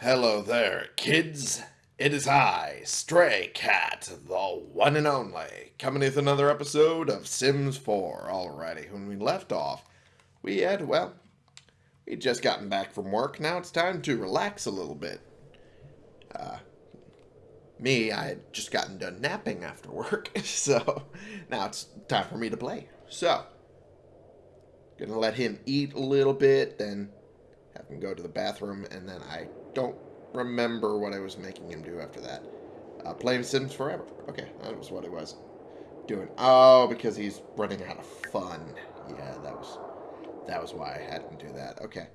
Hello there, kids. It is I, Stray Cat, the one and only, coming with another episode of Sims 4. Alrighty, when we left off, we had, well, we'd just gotten back from work. Now it's time to relax a little bit. Uh, me, I had just gotten done napping after work, so now it's time for me to play. So, gonna let him eat a little bit, then have him go to the bathroom, and then I don't remember what I was making him do after that. Uh, playing Sims Forever. Okay, that was what it was doing. Oh, because he's running out of fun. Yeah, that was that was why I had him do that. Okay.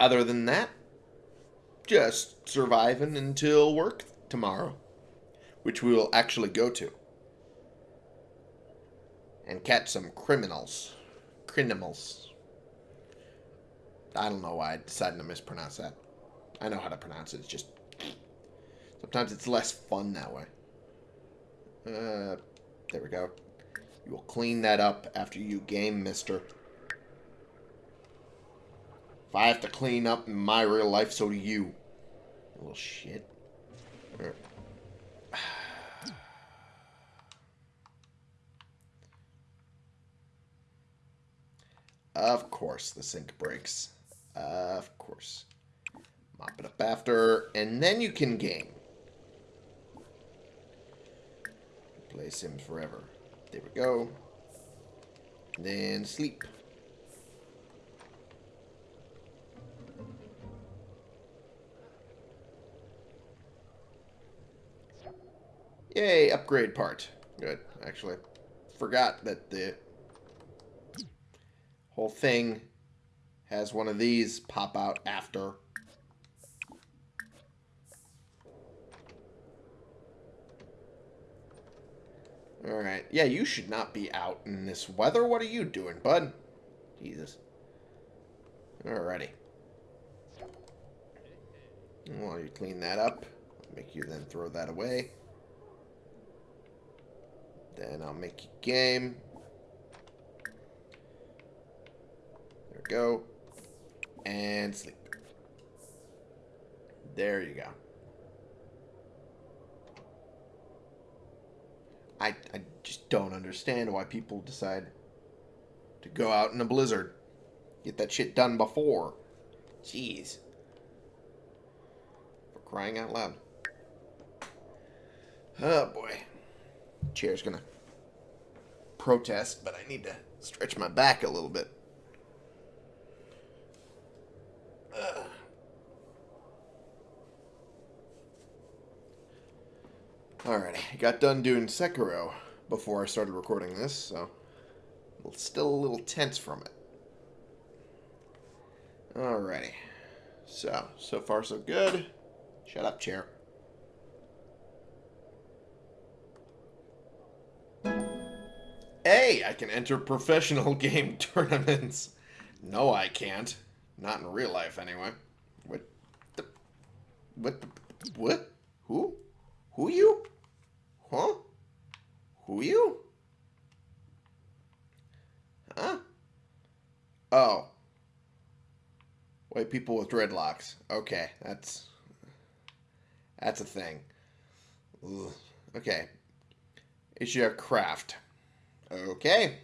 Other than that, just surviving until work tomorrow, which we will actually go to. And catch some criminals. Criminals. I don't know why I decided to mispronounce that. I know how to pronounce it. It's just sometimes it's less fun that way. Uh, there we go. You will clean that up after you game, mister. If I have to clean up in my real life, so do you. Little shit. Of course, the sink breaks. Uh, of course. Mop it up after, and then you can game. Play Sims forever. There we go. then sleep. Yay, upgrade part. Good. Actually, forgot that the whole thing has one of these pop out after. Alright. Yeah, you should not be out in this weather. What are you doing, bud? Jesus. Alrighty. While you clean that up, make you then throw that away. Then I'll make you game. There we go and sleep. There you go. I, I just don't understand why people decide to go out in a blizzard. Get that shit done before. Jeez. For crying out loud. Oh boy. Chair's gonna protest, but I need to stretch my back a little bit. Alrighty, got done doing Sekiro before I started recording this, so still a little tense from it. Alrighty. So, so far so good. Shut up, chair. Hey, I can enter professional game tournaments. No, I can't. Not in real life, anyway. What the... What the... What? Who? Who you? Huh? Who you? Huh? Oh. White people with dreadlocks. Okay, that's... That's a thing. Ugh. Okay. Issue craft. Okay.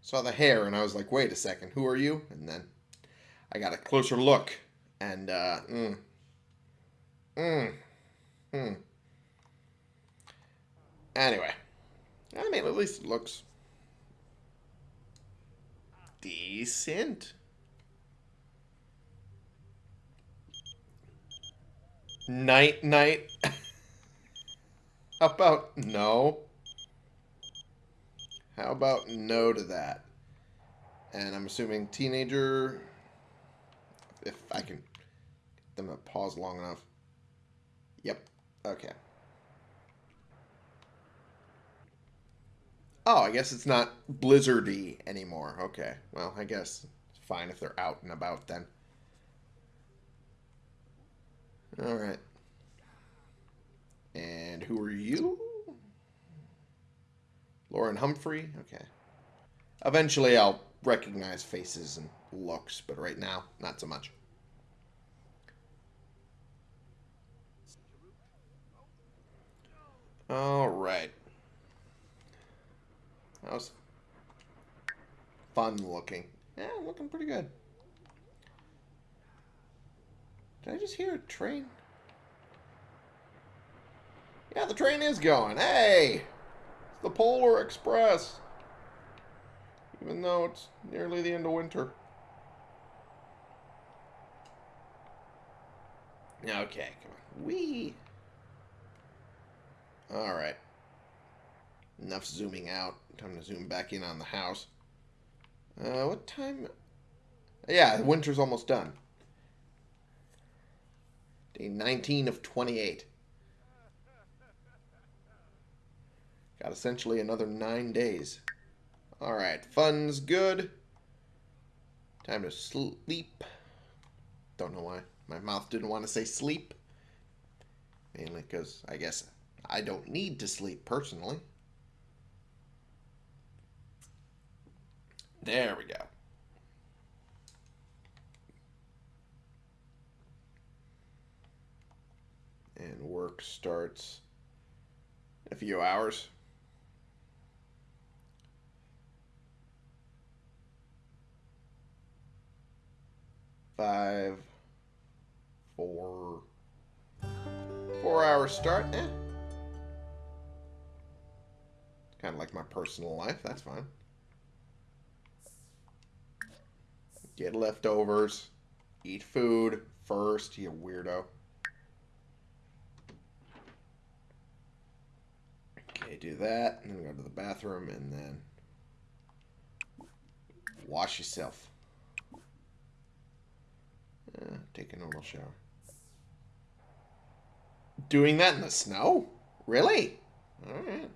Saw the hair and I was like, wait a second, who are you? And then I got a closer look and, uh, mm, Mm. Hmm. Anyway. I mean, at least it looks decent. Night, night. How about no? How about no to that? And I'm assuming teenager, if I can get them to pause long enough. Okay. Oh, I guess it's not blizzardy anymore. Okay. Well, I guess it's fine if they're out and about then. Alright. And who are you? Lauren Humphrey? Okay. Eventually I'll recognize faces and looks, but right now, not so much. All right. That was fun looking. Yeah, looking pretty good. Did I just hear a train? Yeah, the train is going. Hey! It's the Polar Express. Even though it's nearly the end of winter. Okay, come on. Wee. Alright. Enough zooming out. Time to zoom back in on the house. Uh, what time? Yeah, winter's almost done. Day 19 of 28. Got essentially another nine days. Alright, fun's good. Time to sleep. Don't know why. My mouth didn't want to say sleep. Mainly because I guess I don't need to sleep personally. There we go. And work starts a few hours. Five, four, four hours start. Eh. Kind of like my personal life. That's fine. Get leftovers. Eat food first, you weirdo. Okay, do that, and then go to the bathroom, and then wash yourself. Uh, take a normal shower. Doing that in the snow? Really? Alright.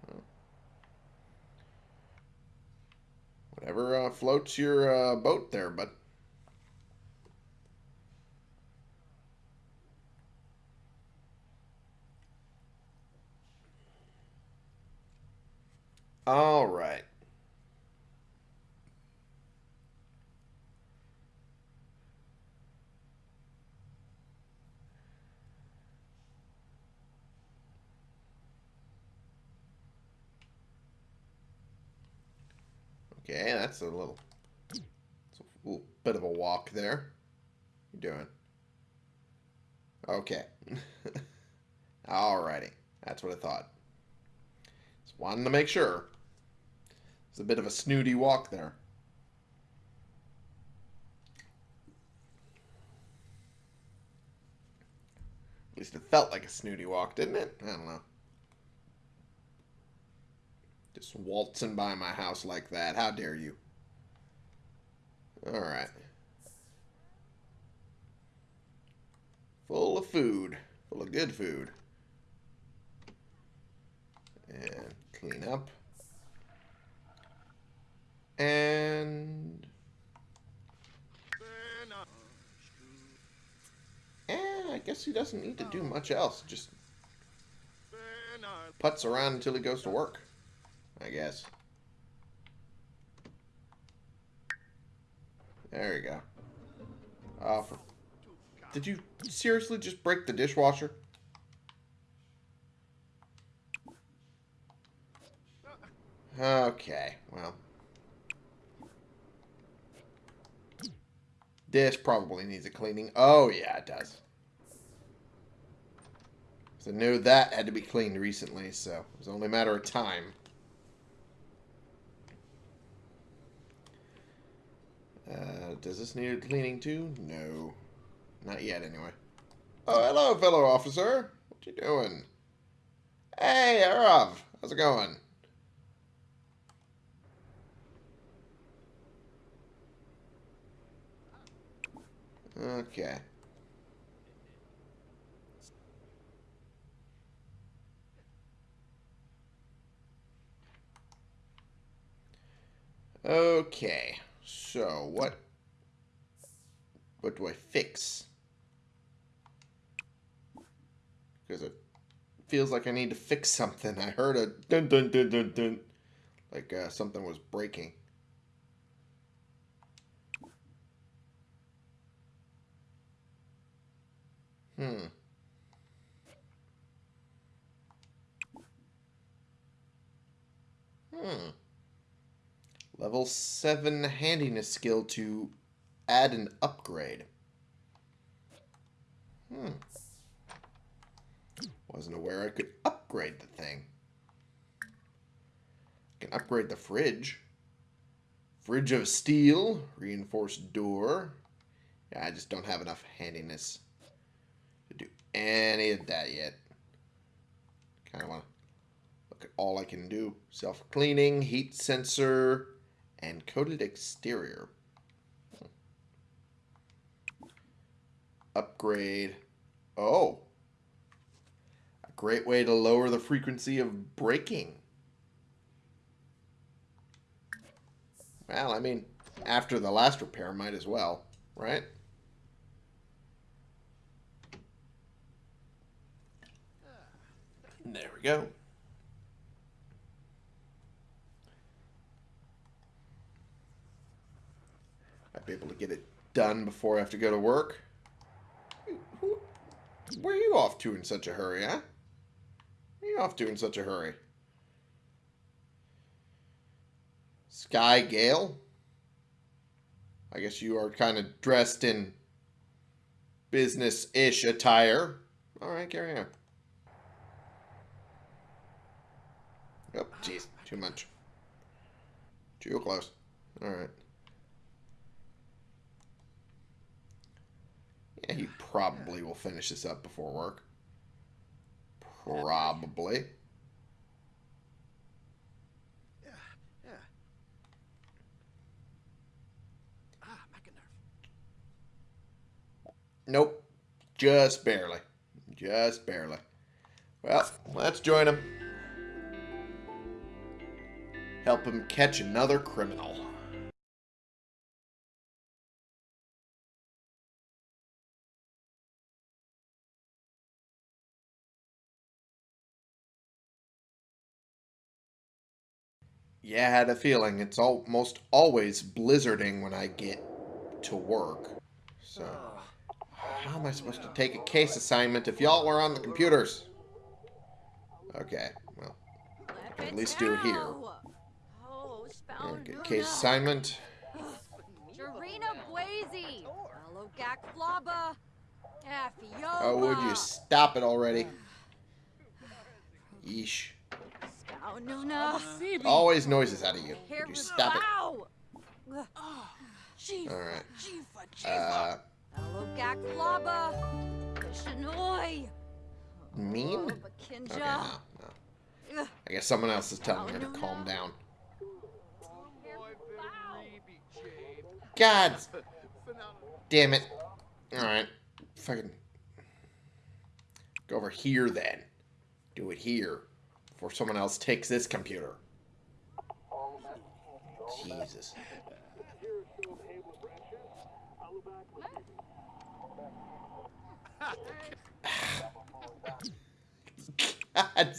Whatever uh, floats your uh, boat there, but. All right. Okay, that's a little, a little bit of a walk there. you doing? Okay. Alrighty. That's what I thought. Just wanted to make sure. It's a bit of a snooty walk there. At least it felt like a snooty walk, didn't it? I don't know. Just waltzing by my house like that. How dare you? Alright. Full of food. Full of good food. And clean up. And... And I guess he doesn't need to do much else. Just puts around until he goes to work. I guess. There you go. Oh, for... Did you seriously just break the dishwasher? Okay, well. This probably needs a cleaning. Oh, yeah, it does. So I knew that had to be cleaned recently, so it was only a matter of time. Uh, does this need cleaning too? No. Not yet, anyway. Oh, hello, fellow officer. What you doing? Hey, Arav. How's it going? Okay. Okay. So, what what do I fix? Because it feels like I need to fix something. I heard a dun dun dun dun dun. Like uh, something was breaking. Hmm. Hmm. Level 7 handiness skill to add an upgrade. Hmm. Wasn't aware I could upgrade the thing. I can upgrade the fridge. Fridge of steel, reinforced door. Yeah, I just don't have enough handiness to do any of that yet. Kind of want to look at all I can do. Self-cleaning, heat sensor, and coated exterior. Upgrade. Oh. A great way to lower the frequency of breaking. Well, I mean, after the last repair, might as well, right? There we go. Might be able to get it done before I have to go to work. Where are you off to in such a hurry, huh? Where are you off to in such a hurry? Sky Gale? I guess you are kind of dressed in business-ish attire. All right, carry on. Oh, jeez. Too much. Too close. All right. Yeah, he probably will finish this up before work. Probably. Yeah, yeah. Ah. Nope. Just barely. Just barely. Well, let's join him. Help him catch another criminal. Yeah, I had a feeling. It's almost always blizzarding when I get to work. So, how am I supposed to take a case assignment if y'all were on the computers? Okay, well, at least do it here. Oh, Okay, case assignment. Jarina Blazy. Alogak Flaba. Affiola. Oh, would you stop it already? Yeesh. Spoununa. Always noises out of you. Would you stop it? Chief. Alright. Chifa, Uh, Alogak Flaba. Shanoi. mean? Okay, Bakinja. no, no. I guess someone else is telling her to calm down. God damn it. Alright. Fucking. Go over here then. Do it here. Before someone else takes this computer. Jesus. God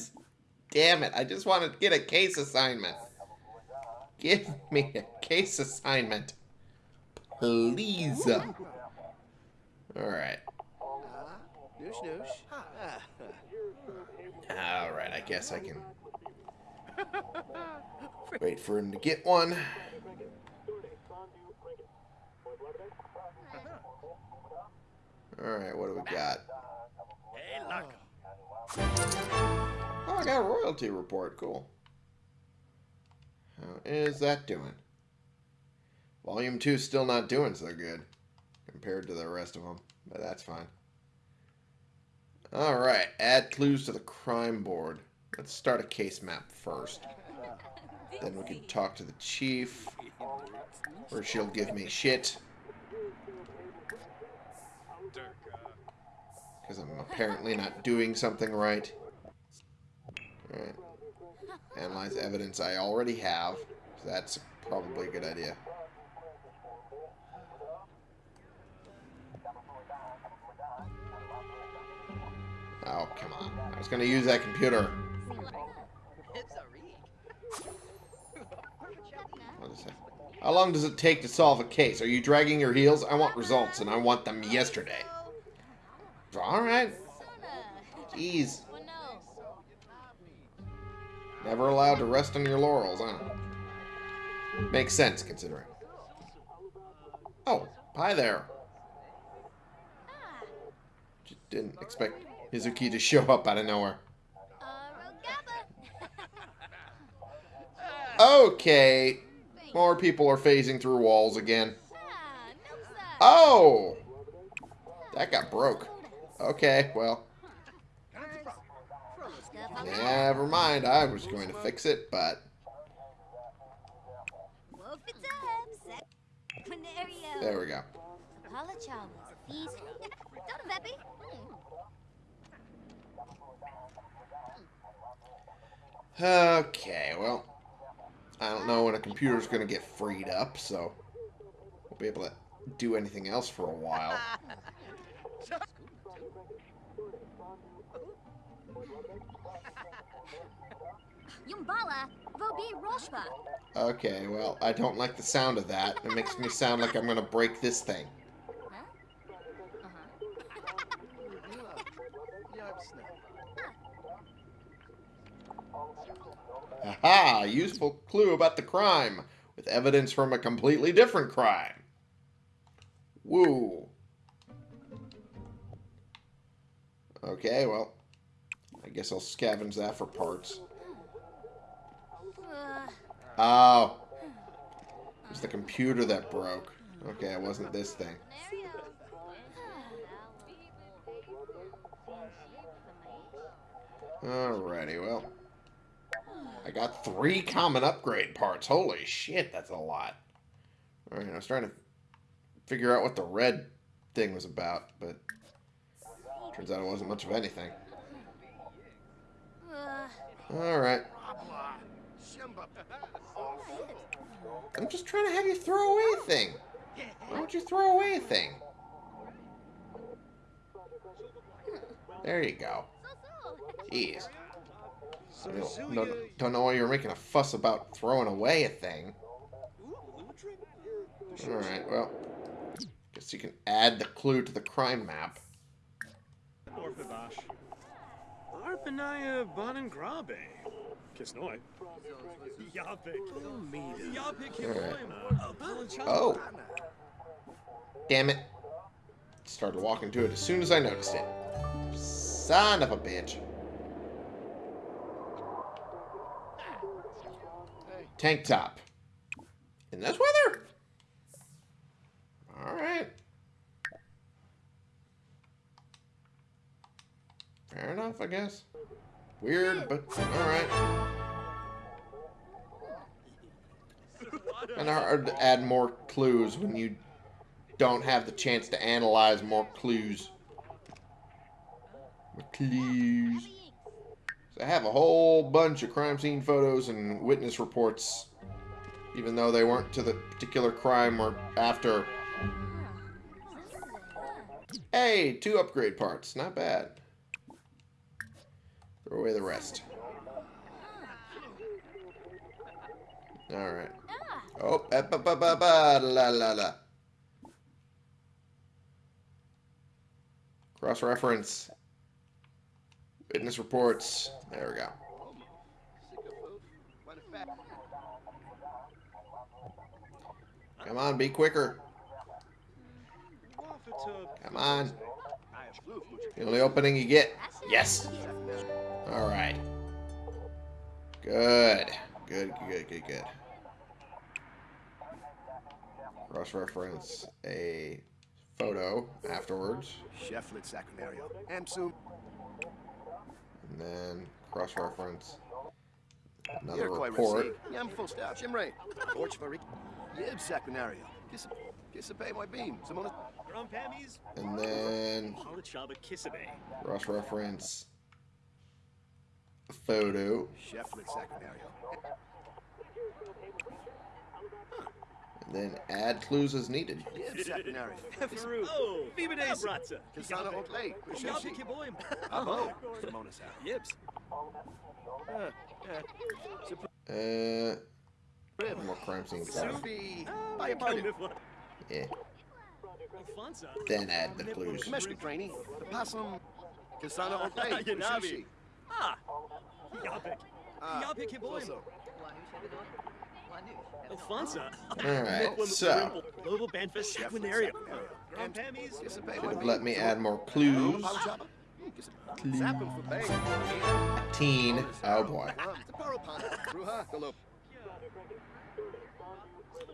damn it. I just want to get a case assignment. Give me a case assignment. Please. Alright. Ah, noosh noosh. Alright, I guess I can wait for him to get one. Alright, what do we got? Hey, look. Oh, I got a royalty report. Cool. How is that doing? Volume 2 still not doing so good compared to the rest of them, but that's fine. Alright, add clues to the crime board. Let's start a case map first. Then we can talk to the chief, or she'll give me shit. Because I'm apparently not doing something right. Alright. Analyze evidence I already have. So that's probably a good idea. Oh, come on. I was going to use that computer. It's a read. What is that? How long does it take to solve a case? Are you dragging your heels? I want results, and I want them yesterday. All right. Jeez. Never allowed to rest on your laurels, huh? Makes sense, considering. Oh, hi there. Just didn't expect Mizuki to show up out of nowhere. uh, Okay. More people are phasing through walls again. Oh! That got broke. Okay, well, never mind. I was going to fix it, but there we go. Okay, well, I don't know when a computer's going to get freed up, so we'll be able to do anything else for a while. Yumbala, Vobi Roshba. Okay, well, I don't like the sound of that. It makes me sound like I'm going to break this thing. Aha! Useful clue about the crime, with evidence from a completely different crime. Woo. Okay, well, I guess I'll scavenge that for parts. Oh. It was the computer that broke. Okay, it wasn't this thing. Alrighty, well. I got three common upgrade parts. Holy shit, that's a lot. Alright, I was trying to figure out what the red thing was about, but turns out it wasn't much of anything. uh, Alright. I'm just trying to have you throw away a thing. Why don't you throw away a thing? There you go. Jeez. I don't, don't, don't know why you're making a fuss about throwing away a thing. Alright, well. Guess you can add the clue to the crime map. Orphabash. Arpanaya Bonangrabe. Kisnoi. Yapik. Yapik Oh! Damn it. Started walking to it as soon as I noticed it. Son of a bitch. Tank top. In this weather? Alright. Fair enough, I guess. Weird, but alright. Kinda hard to add more clues when you don't have the chance to analyze more clues. More clues. So I have a whole bunch of crime scene photos and witness reports, even though they weren't to the particular crime or after. Hey, two upgrade parts. Not bad. Throw away the rest. Alright. Oh, ba ba ba ba ba la la la. Cross reference. Witness reports. There we go. Come on, be quicker. Come on. The only opening you get. Yes. All right. Good. Good, good, good, good. Cross-reference a photo afterwards. Cheflet Sacrinario. Amsum. And then cross-reference another Here, Koi report. Resi. Yam full staff. Shimray. Torch Varik. Yib Sacrinario. Kisapay my beam. Simona. Grumpamis. And then Halichaba Kisabe. cross-reference a photo. Cheflet Sacrinario. And then add clues as needed. Yib Oh, Bibades. Abratza. Kasana Otlay. Yapi Kiboim. Abo. Simona Sa. Yips. Uh, uh, more crime scene photo. Sufi. Buy. Yeah. Then add the clues. Kameshka Craney. The Possum. Kasana Oklay. Yanabi. Ah. ah Alfonso. Alright, so Global Banfest Sequinario. Grand Pammy's. Kiss a bay, should my have let me add more clues. Power chopper. Kiss a- Zap him for bay. Teen. Oh boy. Ah, the Paro Pond. Ruha, Galo.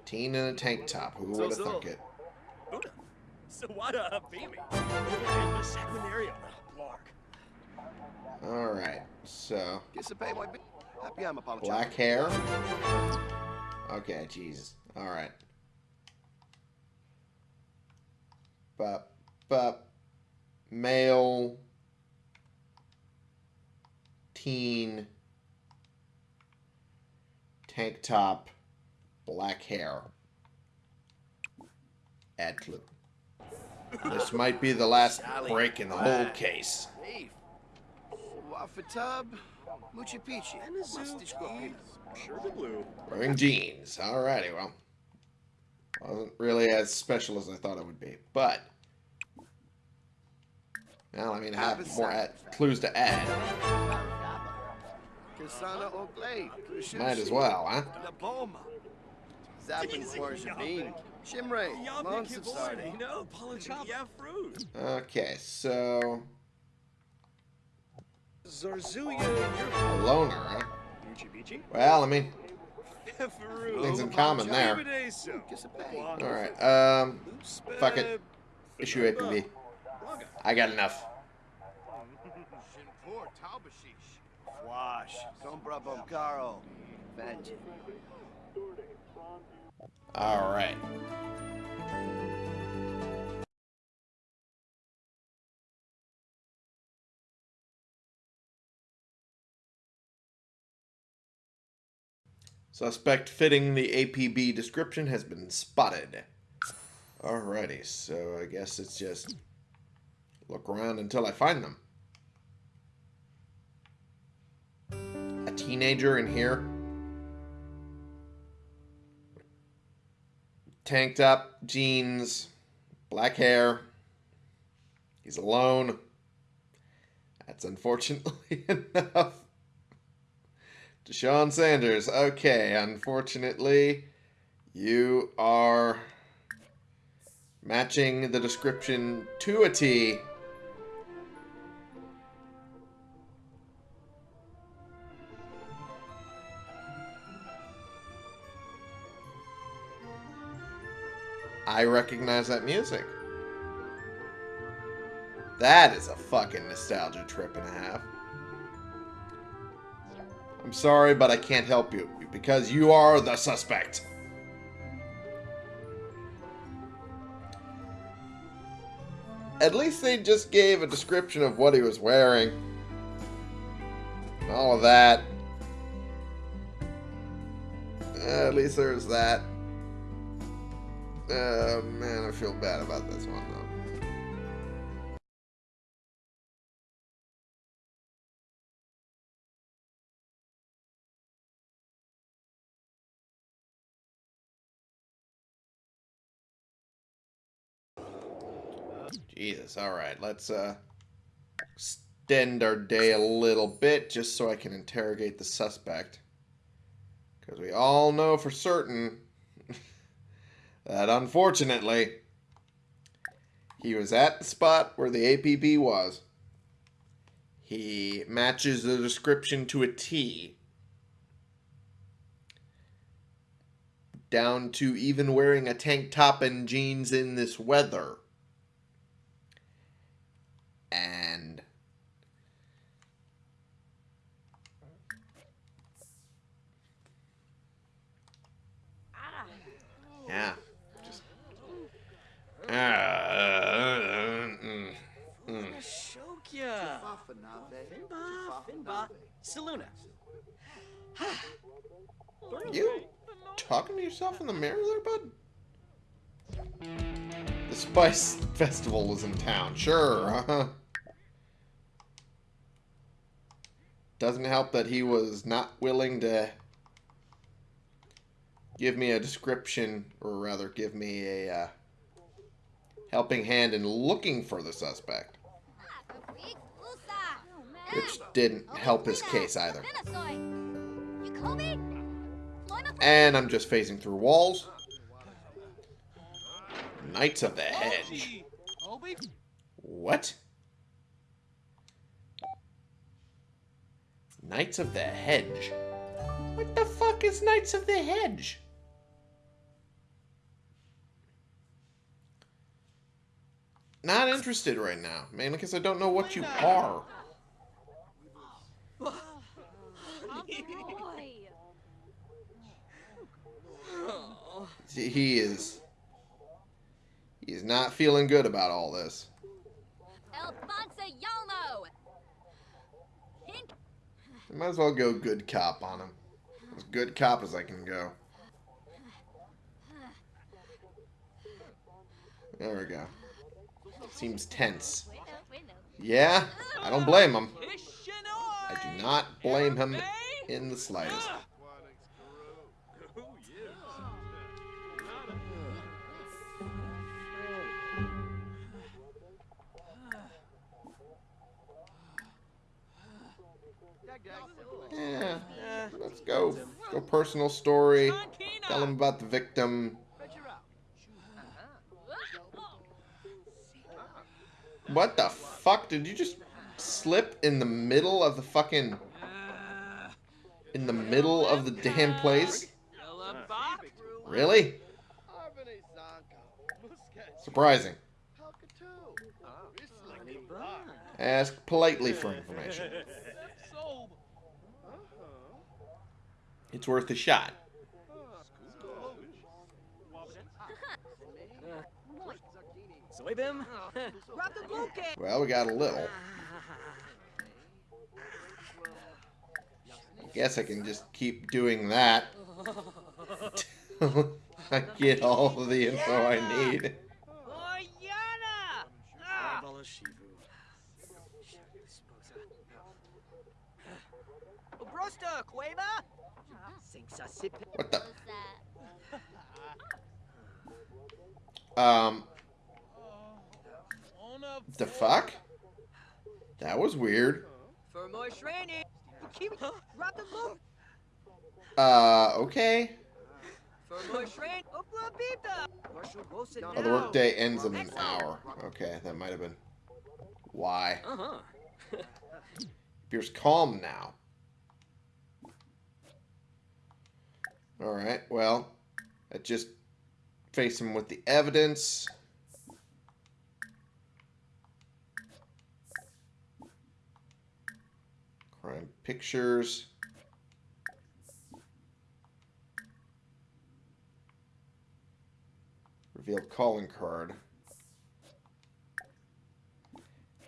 Teen in a tank top. Who would have thunk it? Buddha. Sawada Baby. Global Banfest Alright, so Kiss a bay. Happy I'm a Palo black hair. Okay, Jesus. Alright. But, but, male, teen, tank top, black hair. Add clue. This might be the last break in the whole case. Dave. Wafatub. Muchi Pichi. Mustish Gopina. Sugar Blue. Wearing jeans. Alrighty, well. Wasn't really as special as I thought it would be. But, well, I mean, I have more add, clues to add. Might as well, huh? Naboma. Zappin for Shabin. Shimray. Yapik Monster Star. Hiboim. No, Palachapa. Yeah, fruit. Okay, so, Zarzuya. a loner, huh? Muchi Bichi. Well, I mean, things in common there. Kiss a bay. Alright, um, fuck it. Issue APB. Raga. I got enough. Shinpur Taubashish. Wash. Sombra Bomkaro. Vengeance. Alright. Suspect fitting the APB description has been spotted. Alrighty, so I guess it's just look around until I find them. A teenager in here. Tank top, jeans, black hair. He's alone. That's unfortunately enough. Deshaun Sanders. Okay, unfortunately, you are matching the description to a T. I recognize that music. That is a fucking nostalgia trip and a half. I'm sorry, but I can't help you because you are the suspect. At least they just gave a description of what he was wearing. All of that. Uh, at least there's that. Uh, man, I feel bad about this one, though. Jesus, alright, let's, uh, extend our day a little bit just so I can interrogate the suspect. Because we all know for certain that unfortunately he was at the spot where the APB was. He matches the description to a T. Down to even wearing a tank top and jeans in this weather. And yeah, just uh, mm, mm. Shokya. Finba. Finba. Saluna. You talking to yourself in the mirror there, bud? The Spice Festival is in town. Sure, uh-huh. Doesn't help that he was not willing to give me a description, or rather, give me a uh, helping hand in looking for the suspect, which didn't help his case either. And I'm just phasing through walls. Knights of the Hedge. What? Knights of the Hedge? What the fuck is Knights of the Hedge? Not interested right now, mainly because I don't know what you are. He is. He is not feeling good about all this. Alfonso Yalmo! I might as well go good cop on him. As good cop as I can go. There we go. Seems tense. Yeah, I don't blame him. I do not blame him in the slightest. Yeah, let's go. Go personal story. Tell him about the victim. What the fuck? Did you just slip in the middle of the fucking... In the middle of the damn place? Really? Surprising. Ask politely for information. It's worth a shot. Well, we got a little. I guess I can just keep doing that. till I get all of the info I need. Brosta, Cueva? What the? Um. The fuck? That was weird. For more training. Keep Drop the loop. Uh, okay. For more training. Oh, the workday ends in an hour. Okay, that might have been why. Uh-huh. Appears calm now. Alright, well, I just face him with the evidence. Crime pictures. Reveal calling card.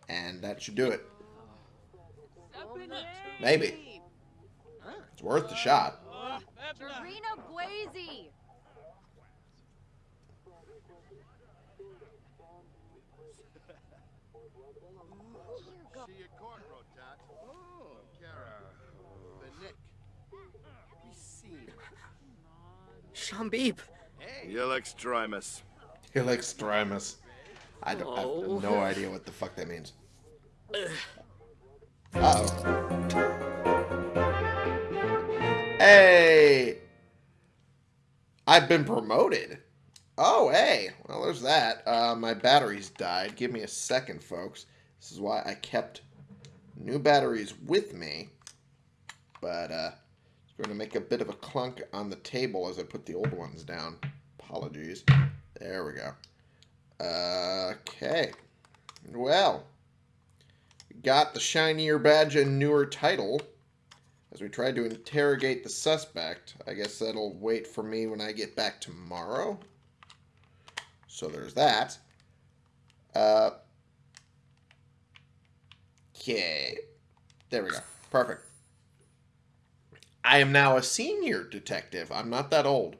And that should do it. Maybe. It's worth the shot. Dorino Guazy! Shambib. Yelex Trimus. He likes Strimus. I don't I Oh. have no idea what the fuck that means. Uh oh. Hey! I've been promoted. Oh, hey. Well, there's that. Uh, my batteries died. Give me a second, folks. This is why I kept new batteries with me. But, uh, it's going to make a bit of a clunk on the table as I put the old ones down. Apologies. There we go. Okay. Well, we got the shinier badge and newer title. As we tried to interrogate the suspect, I guess that'll wait for me when I get back tomorrow. So there's that. Uh, okay. There we go. Perfect. I am now a senior detective. I'm not that old.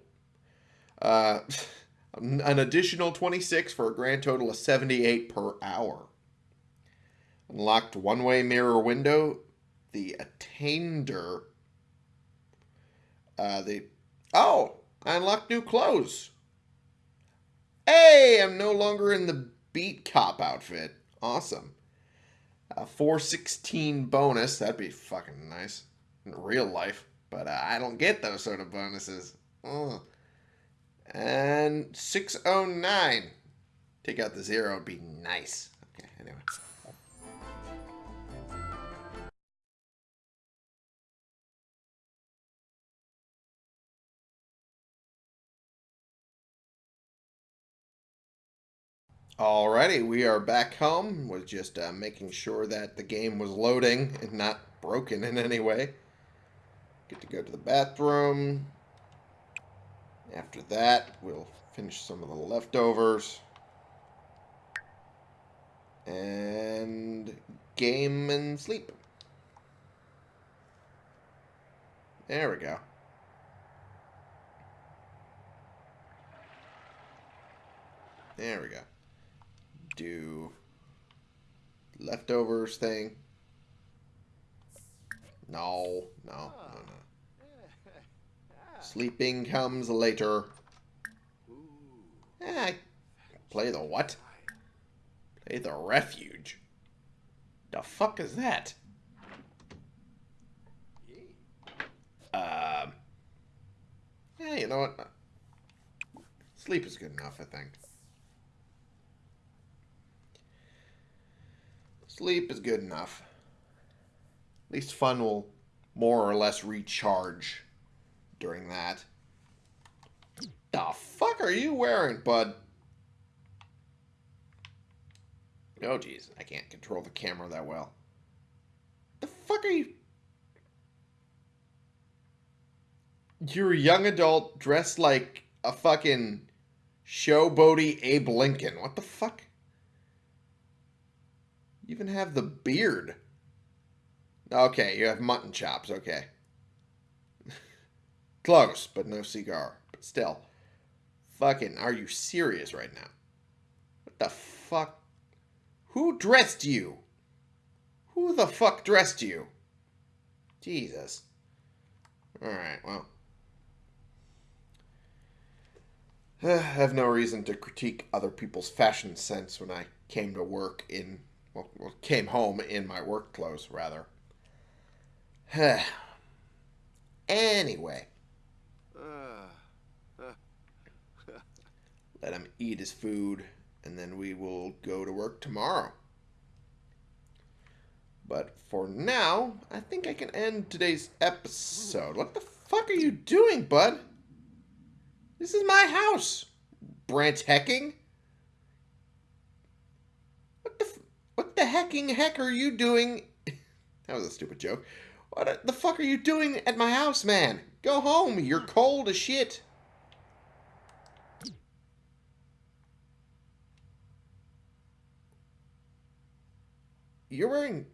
Uh, an additional 26 for a grand total of 78 per hour. Unlocked one-way mirror window. The attainder. Uh, the oh, I unlocked new clothes. Hey, I'm no longer in the beat cop outfit. Awesome. A 416 bonus. That'd be fucking nice in real life. But uh, I don't get those sort of bonuses. Ugh. And 609. Take out the zero. It'd be nice. Okay, anyway. Alrighty, we are back home. Was just uh, making sure that the game was loading and not broken in any way. Get to go to the bathroom. After that, we'll finish some of the leftovers. And game and sleep. There we go. There we go do leftovers thing. No, no, no, no. Sleeping comes later. Eh, play the what? Play the refuge. The fuck is that? Um. Yeah, you know what? Sleep is good enough, I think. Sleep is good enough. At least fun will more or less recharge during that. The fuck are you wearing, bud? Oh, jeez. I can't control the camera that well. The fuck are you... You're a young adult dressed like a fucking showboaty Abe Lincoln. What the fuck? You even have the beard. Okay, you have mutton chops. Okay. Close, but no cigar. But still. Fucking, are you serious right now? What the fuck? Who dressed you? Who the fuck dressed you? Jesus. Alright, well. I have no reason to critique other people's fashion sense when I came to work in well, well, came home in my work clothes, rather. anyway. Let him eat his food, and then we will go to work tomorrow. But for now, I think I can end today's episode. What the fuck are you doing, bud? This is my house. Brent Hecking? What the hecking heck are you doing? that was a stupid joke. What the fuck are you doing at my house, man? Go home. You're cold as shit. You're wearing...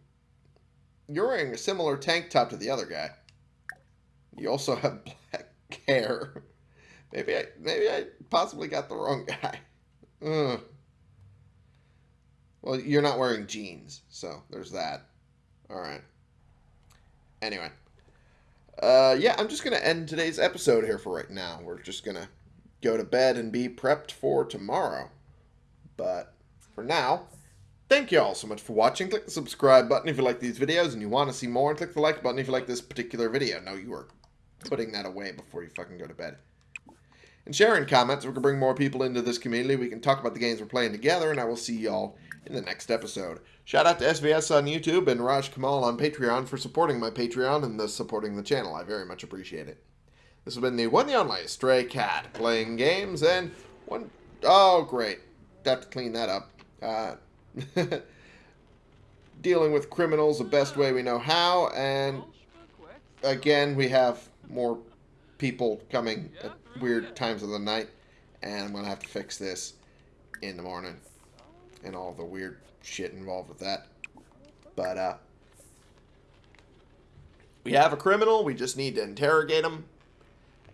You're wearing a similar tank top to the other guy. You also have black hair. Maybe I, maybe I possibly got the wrong guy. Ugh. Well, you're not wearing jeans, so there's that. All right. Anyway. Uh, yeah, I'm just going to end today's episode here for right now. We're just going to go to bed and be prepped for tomorrow. But for now, thank you all so much for watching. Click the subscribe button if you like these videos and you want to see more. And click the like button if you like this particular video. No, you are putting that away before you fucking go to bed. And sharing comments, we can bring more people into this community. We can talk about the games we're playing together, and I will see y'all in the next episode. Shout out to SVS on YouTube and Raj Kamal on Patreon for supporting my Patreon and thus supporting the channel. I very much appreciate it. This has been the one and only Stray Cat playing games and one oh great. Have to clean that up. Uh, dealing with criminals the best way we know how, and again, we have more people coming at weird times of the night, and I'm going to have to fix this in the morning and all the weird shit involved with that. But, uh, we have a criminal. We just need to interrogate him.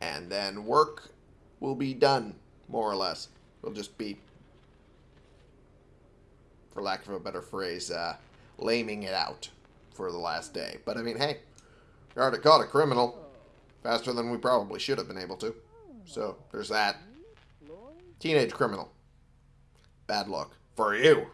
And then work will be done, more or less. We'll just be, for lack of a better phrase, uh, laming it out for the last day. But, I mean, hey, we already caught a criminal faster than we probably should have been able to. So, there's that. Teenage criminal. Bad luck. For you.